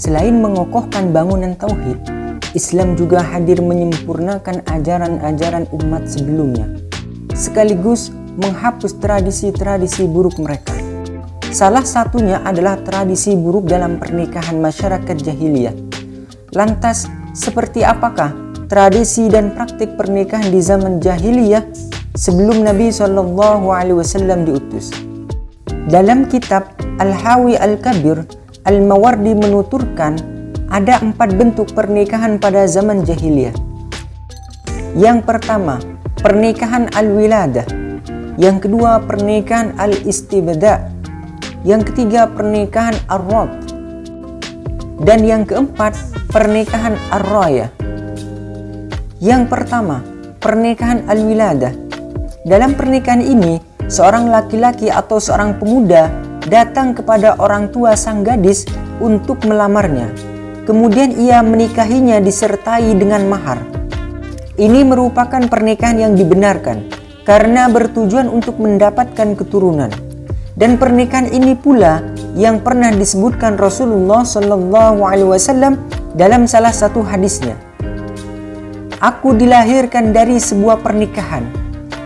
selain mengokohkan bangunan tauhid, Islam juga hadir menyempurnakan ajaran-ajaran umat sebelumnya, sekaligus menghapus tradisi-tradisi buruk mereka. Salah satunya adalah tradisi buruk dalam pernikahan masyarakat jahiliyah. Lantas, seperti apakah tradisi dan praktik pernikahan di zaman jahiliyah sebelum Nabi Shallallahu Alaihi Wasallam diutus? Dalam kitab Al-Hawi Al-Kabir, Al-Mawardi menuturkan ada empat bentuk pernikahan pada zaman jahiliyah. Yang pertama, pernikahan al-wiladah. Yang kedua, pernikahan al-istibda. Yang ketiga, pernikahan ar-rad. Dan yang keempat, pernikahan ar-raya. Yang pertama, pernikahan al-wiladah. Dalam pernikahan ini, seorang laki-laki atau seorang pemuda datang kepada orang tua sang gadis untuk melamarnya. Kemudian ia menikahinya disertai dengan mahar. Ini merupakan pernikahan yang dibenarkan karena bertujuan untuk mendapatkan keturunan. Dan pernikahan ini pula yang pernah disebutkan Rasulullah Wasallam dalam salah satu hadisnya. Aku dilahirkan dari sebuah pernikahan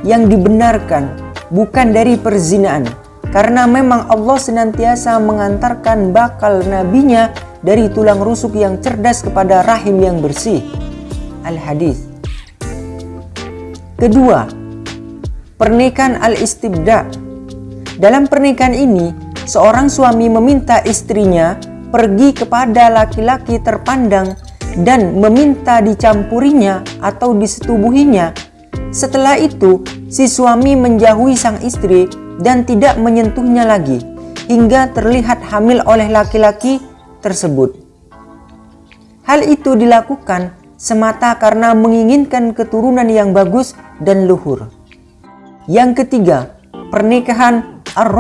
yang dibenarkan bukan dari perzinaan karena memang Allah senantiasa mengantarkan bakal nabinya dari tulang rusuk yang cerdas kepada rahim yang bersih. Al-Hadis. Kedua, pernikahan al-istibda dalam pernikahan ini, seorang suami meminta istrinya pergi kepada laki-laki terpandang dan meminta dicampurinya atau disetubuhinya. Setelah itu, si suami menjauhi sang istri dan tidak menyentuhnya lagi hingga terlihat hamil oleh laki-laki tersebut. Hal itu dilakukan semata karena menginginkan keturunan yang bagus dan luhur. Yang ketiga, pernikahan ar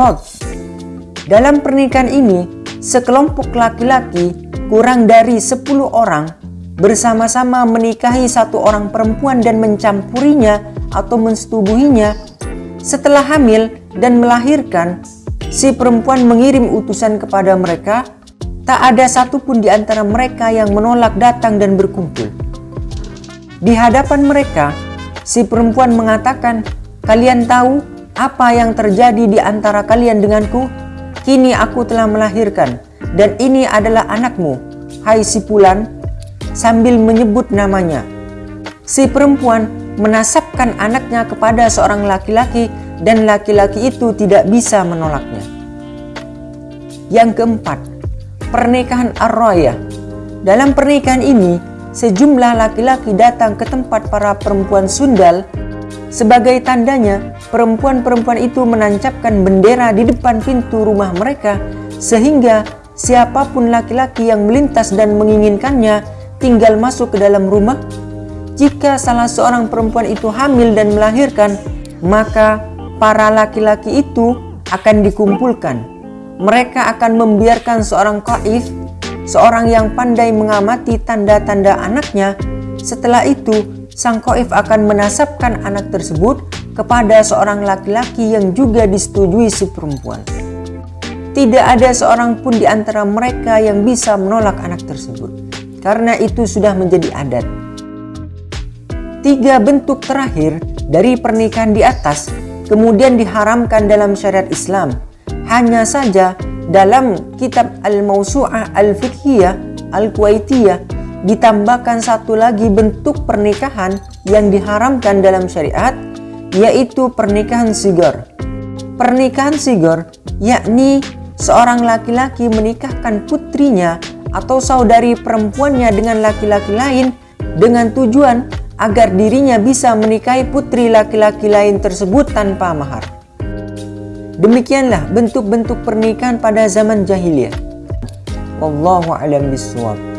Dalam pernikahan ini, sekelompok laki-laki kurang dari 10 orang bersama-sama menikahi satu orang perempuan dan mencampurinya atau mensetubuhinya. Setelah hamil dan melahirkan, si perempuan mengirim utusan kepada mereka. Tak ada satupun di antara mereka yang menolak datang dan berkumpul. Di hadapan mereka, si perempuan mengatakan, "Kalian tahu apa yang terjadi di antara kalian denganku? Kini aku telah melahirkan, dan ini adalah anakmu, hai si Pulan, sambil menyebut namanya. Si perempuan menasabkan anaknya kepada seorang laki-laki dan laki-laki itu tidak bisa menolaknya. Yang keempat, pernikahan ar Dalam pernikahan ini, sejumlah laki-laki datang ke tempat para perempuan sundal sebagai tandanya, perempuan-perempuan itu menancapkan bendera di depan pintu rumah mereka sehingga siapa pun laki-laki yang melintas dan menginginkannya tinggal masuk ke dalam rumah. Jika salah seorang perempuan itu hamil dan melahirkan, maka para laki-laki itu akan dikumpulkan. Mereka akan membiarkan seorang kaif, seorang yang pandai mengamati tanda-tanda anaknya. Setelah itu, sang koif akan menasabkan anak tersebut kepada seorang laki-laki yang juga disetujui si perempuan. Tidak ada seorang pun di antara mereka yang bisa menolak anak tersebut, karena itu sudah menjadi adat. Tiga bentuk terakhir dari pernikahan di atas kemudian diharamkan dalam syariat Islam. Hanya saja dalam kitab Al-Mawsu'ah Al-Fiqhiyah Al-Kuwaitiyah ditambahkan satu lagi bentuk pernikahan yang diharamkan dalam syariat yaitu pernikahan sigor. Pernikahan sigor yakni seorang laki-laki menikahkan putrinya atau saudari perempuannya dengan laki-laki lain dengan tujuan agar dirinya bisa menikahi putri laki-laki lain tersebut tanpa mahar. Demikianlah bentuk-bentuk pernikahan pada zaman jahiliyah. Wallahu a'lam bishawab.